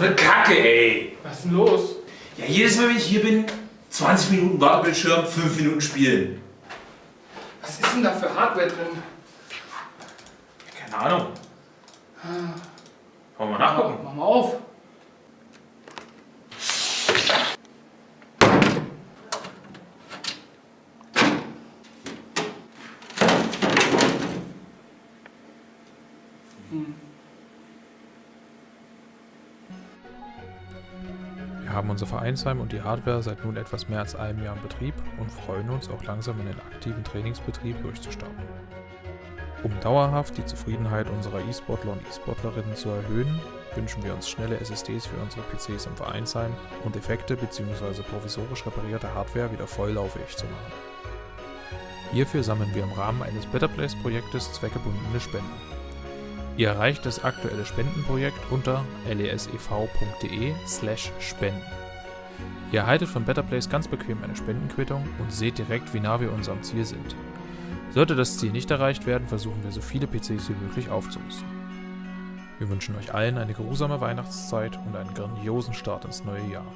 eine Kacke, ey. Was ist denn los? Ja, jedes Mal, wenn ich hier bin, 20 Minuten Wartebildschirm, 5 Minuten spielen. Was ist denn da für Hardware drin? Keine Ahnung. Wollen wir mal nachgucken? Mach mal auf. Wir haben unser Vereinsheim und die Hardware seit nun etwas mehr als einem Jahr in Betrieb und freuen uns auch langsam in den aktiven Trainingsbetrieb durchzustarten. Um dauerhaft die Zufriedenheit unserer E-Sportler und E-Sportlerinnen zu erhöhen, wünschen wir uns schnelle SSDs für unsere PCs im Vereinsheim und defekte bzw. provisorisch reparierte Hardware wieder volllaufig zu machen. Hierfür sammeln wir im Rahmen eines Better Place Projektes zweckgebundene Spenden. Ihr erreicht das aktuelle Spendenprojekt unter lesev.de slash spenden. Ihr erhaltet von Better Place ganz bequem eine Spendenquittung und seht direkt, wie nah wir unserem Ziel sind. Sollte das Ziel nicht erreicht werden, versuchen wir so viele PCs wie möglich aufzurüsten. Wir wünschen euch allen eine geruhsame Weihnachtszeit und einen grandiosen Start ins neue Jahr.